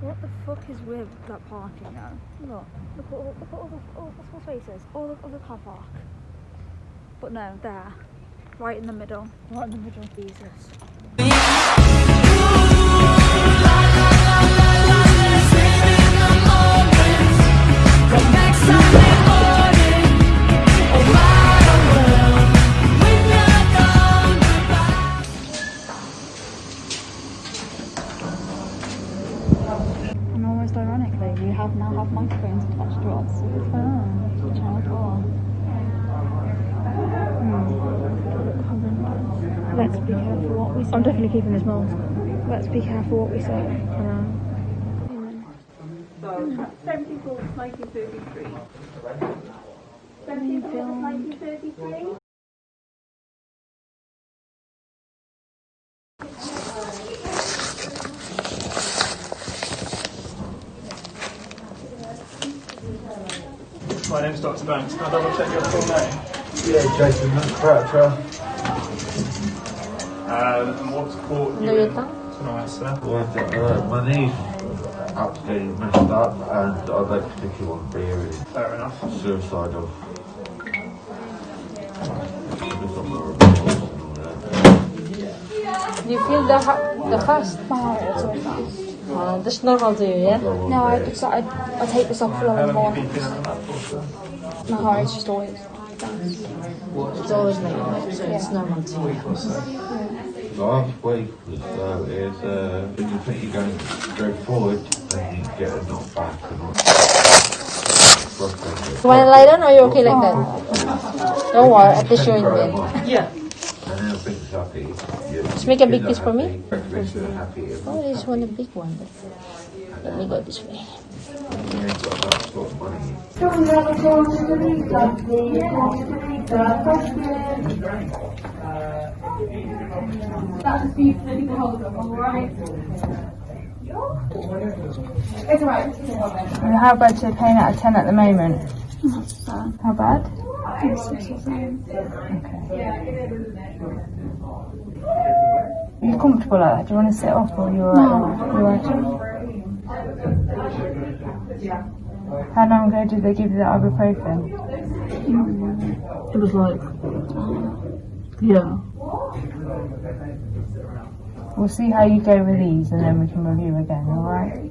What the fuck is with that parking now? Look, look at all, look at all the all the spaces, all the car park. But no, there, right in the middle, right in the middle. Jesus. We have now have microphones attached to us. Oh, channel four. Hmm. Let's be careful what we say. I'm definitely keeping this mask. Let's be careful what we say. So, 17th August 1933. 17th August 1933. My name's Dr. Banks. Can I double check your full name? Yeah, Jason Croucher. Um, and what's caught you No, you're in done. tonight, sir? Well, uh, my knee's absolutely messed up and I'd like to stick you on beer and Fair enough. suicidal. Just on the reports and all that. Do you feel the ha- the fast? My heart rate's always fast. Uh, that's normal to you, yeah? Go No, I, it's, I, I take this off for a How little long more. have you been feeling that for, sir? My heart rate's just always. It's always like that, so it's normal to you. Last week was uh, is uh, when you think you're going straight forward and you get a knock back and all. Frustrating. You wanna lie down or are you okay like that? Don't worry, at least you're in bed. Yeah. And then things happy. You- Just make a big kids piece for me. happy, breakfast are happy. Oh, this one a big one. Let me go this way. You ain't got that sort of money. How bad are you paying out of 10 at the moment? How bad? Are you comfortable like that? Do you want to sit off or are you alright? You alright? How long ago did they give you the ibuprofen? It was like, yeah. We'll see how you go with these and then we can review again, alright?